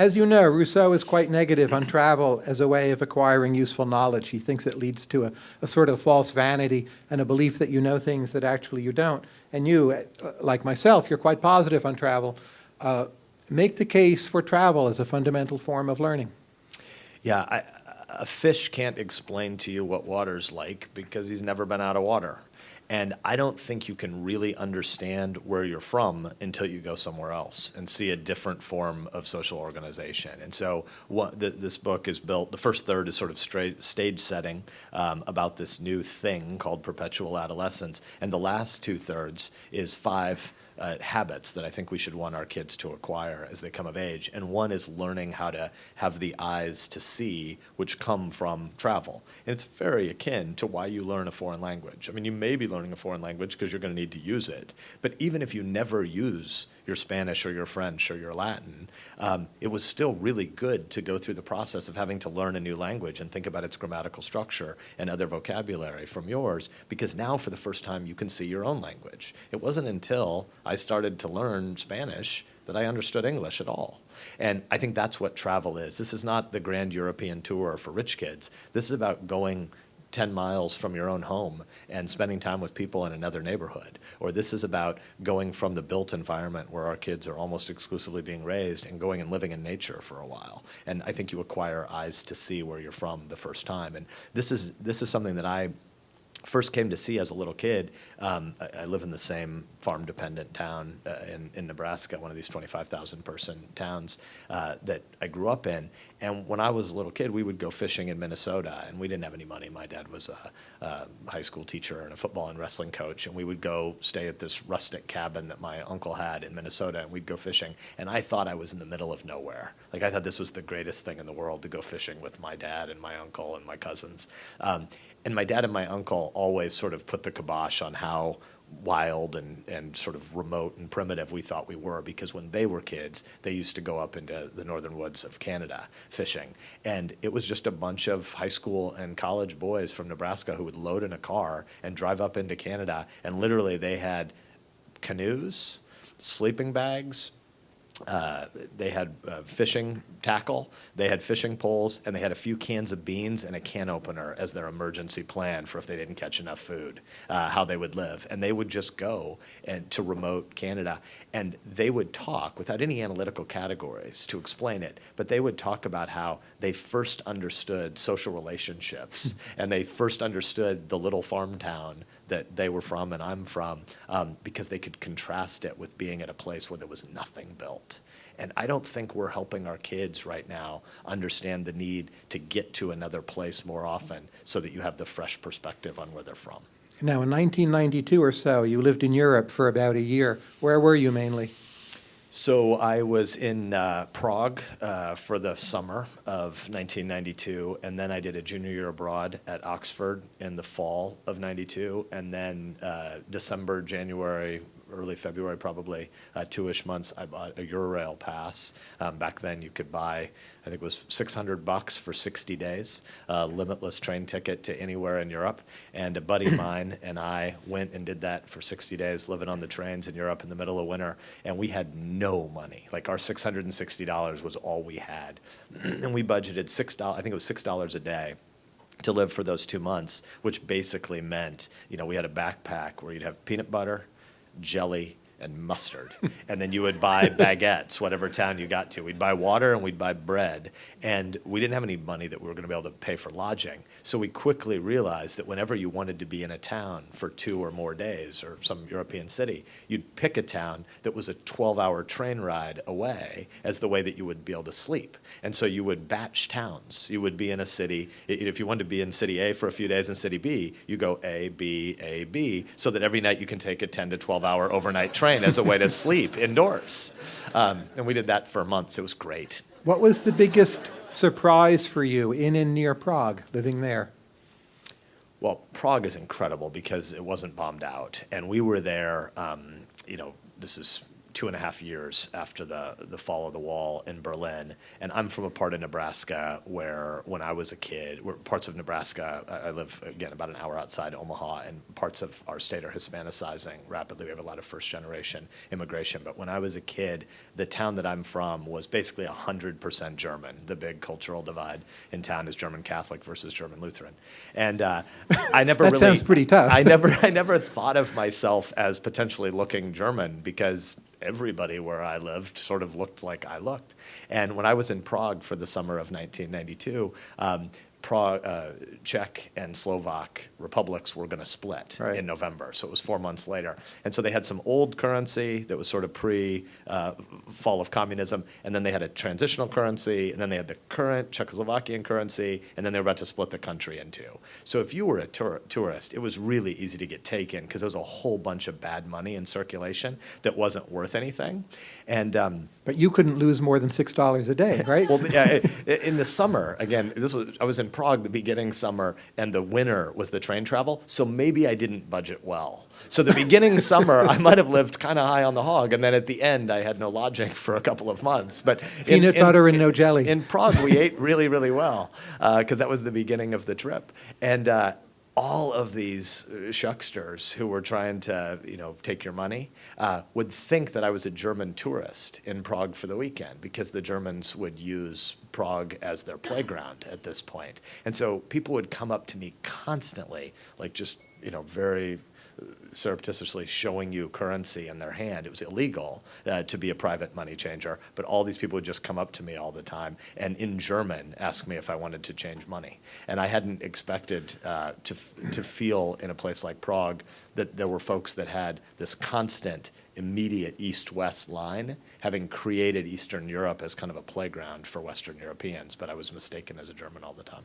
As you know, Rousseau is quite negative on travel as a way of acquiring useful knowledge. He thinks it leads to a, a sort of false vanity and a belief that you know things that actually you don't. And you, uh, like myself, you're quite positive on travel. Uh, make the case for travel as a fundamental form of learning. Yeah, I, a fish can't explain to you what water's like because he's never been out of water. And I don't think you can really understand where you're from until you go somewhere else and see a different form of social organization. And so what the, this book is built, the first third is sort of straight, stage setting um, about this new thing called perpetual adolescence. And the last two thirds is five uh, habits that I think we should want our kids to acquire as they come of age. And one is learning how to have the eyes to see, which come from travel. And it's very akin to why you learn a foreign language. I mean, you may be learning a foreign language because you're going to need to use it. But even if you never use your Spanish or your French or your Latin, um, it was still really good to go through the process of having to learn a new language and think about its grammatical structure and other vocabulary from yours, because now for the first time you can see your own language. It wasn't until I started to learn Spanish that I understood English at all. And I think that's what travel is. This is not the grand European tour for rich kids. This is about going 10 miles from your own home and spending time with people in another neighborhood. Or this is about going from the built environment where our kids are almost exclusively being raised and going and living in nature for a while. And I think you acquire eyes to see where you're from the first time. And this is, this is something that I first came to see as a little kid, um, I, I, live in the same farm dependent town uh, in, in Nebraska, one of these 25,000 person towns uh, that I grew up in. And when I was a little kid, we would go fishing in Minnesota and we didn't have any money. My dad was a, a high school teacher and a football and wrestling coach. And we would go stay at this rustic cabin that my uncle had in Minnesota and we'd go fishing. And I thought I was in the middle of nowhere. Like I thought this was the greatest thing in the world to go fishing with my dad and my uncle and my cousins. Um, and my dad and my uncle always sort of put the kibosh on how wild and, and sort of remote and primitive we thought we were because when they were kids, they used to go up into the northern woods of Canada fishing. And it was just a bunch of high school and college boys from Nebraska who would load in a car and drive up into Canada. And literally they had canoes, sleeping bags, uh, they had uh, fishing tackle, they had fishing poles, and they had a few cans of beans and a can opener as their emergency plan for if they didn't catch enough food, uh, how they would live. And they would just go and to remote Canada, and they would talk without any analytical categories to explain it, but they would talk about how they first understood social relationships, and they first understood the little farm town that they were from and I'm from um, because they could contrast it with being at a place where there was nothing built. And I don't think we're helping our kids right now understand the need to get to another place more often so that you have the fresh perspective on where they're from. Now, in 1992 or so, you lived in Europe for about a year. Where were you mainly? So I was in uh, Prague uh, for the summer of 1992, and then I did a junior year abroad at Oxford in the fall of 92, and then uh, December, January, early February probably, uh, two-ish months, I bought a Eurail pass. Um, back then you could buy, I think it was 600 bucks for 60 days, uh, limitless train ticket to anywhere in Europe. And a buddy of mine and I went and did that for 60 days, living on the trains in Europe in the middle of winter. And we had no money. Like our $660 was all we had. and we budgeted $6, I think it was $6 a day to live for those two months, which basically meant, you know, we had a backpack where you'd have peanut butter, jelly, and mustard. and then you would buy baguettes, whatever town you got to. We'd buy water and we'd buy bread. And we didn't have any money that we were going to be able to pay for lodging. So we quickly realized that whenever you wanted to be in a town for two or more days or some European city, you'd pick a town that was a 12-hour train ride away as the way that you would be able to sleep. And so you would batch towns. You would be in a city. If you wanted to be in city A for a few days and city B, you go A, B, A, B, so that every night you can take a 10 to 12-hour overnight train train as a way to sleep indoors. Um, and we did that for months. It was great. What was the biggest surprise for you in and near Prague, living there? Well, Prague is incredible because it wasn't bombed out. And we were there, um, you know, this is two and a half years after the, the fall of the wall in Berlin. And I'm from a part of Nebraska where, when I was a kid, where parts of Nebraska, I, I live, again, about an hour outside Omaha, and parts of our state are Hispanicizing rapidly. We have a lot of first generation immigration. But when I was a kid, the town that I'm from was basically 100% German. The big cultural divide in town is German Catholic versus German Lutheran. And uh, I never That really. sounds pretty tough. I never, I never thought of myself as potentially looking German because everybody where I lived sort of looked like I looked. And when I was in Prague for the summer of 1992, um, Prague, uh, Czech and Slovak republics were going to split Right. in November. So it was four months later. And so they had some old currency that was sort of pre uh, fall of communism. And then they had a transitional currency. And then they had the current Czechoslovakian currency. And then they were about to split the country in two. So if you were a tour- tourist, it was really easy to get taken because there was a whole bunch of bad money in circulation that wasn't worth anything. And um, But you couldn't lose more than $6 a day, right? well, yeah, in the summer, again, this was, I was in Prague the beginning summer, and the winter was the train travel, so maybe I didn't budget well. So the beginning summer, I might have lived kind of high on the hog, and then at the end, I had no lodging for a couple of months. But Peanut in- butter and no jelly. In Prague, we ate really, really well because that was the beginning of the trip, and. Uh, all of these uh, shucksters who were trying to, you know, take your money uh, would think that I was a German tourist in Prague for the weekend because the Germans would use Prague as their playground at this point. And so people would come up to me constantly, like just, you know, very surreptitiously showing you currency in their hand. It was illegal uh, to be a private money changer, but all these people would just come up to me all the time and in German ask me if I wanted to change money. And I hadn't expected uh, to, to feel in a place like Prague that there were folks that had this constant, immediate east-west line, having created Eastern Europe as kind of a playground for Western Europeans, but I was mistaken as a German all the time.